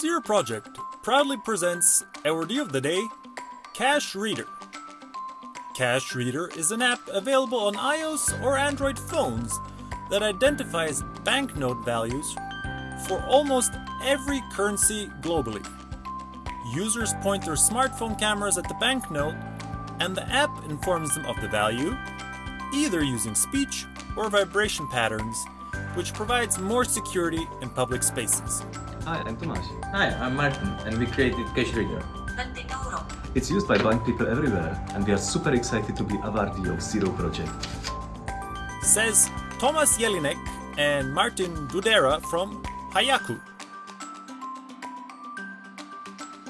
Zero Project proudly presents Awardee of the Day, Cash Reader. Cash Reader is an app available on iOS or Android phones that identifies banknote values for almost every currency globally. Users point their smartphone cameras at the banknote and the app informs them of the value, either using speech or vibration patterns, which provides more security in public spaces. Hi, I'm Tomasz. Hi, I'm Martin, and we created Cash Reader. It's used by blind people everywhere, and we are super excited to be awardee of Zero Project. Says Thomas Jelinek and Martin Dudera from Hayaku.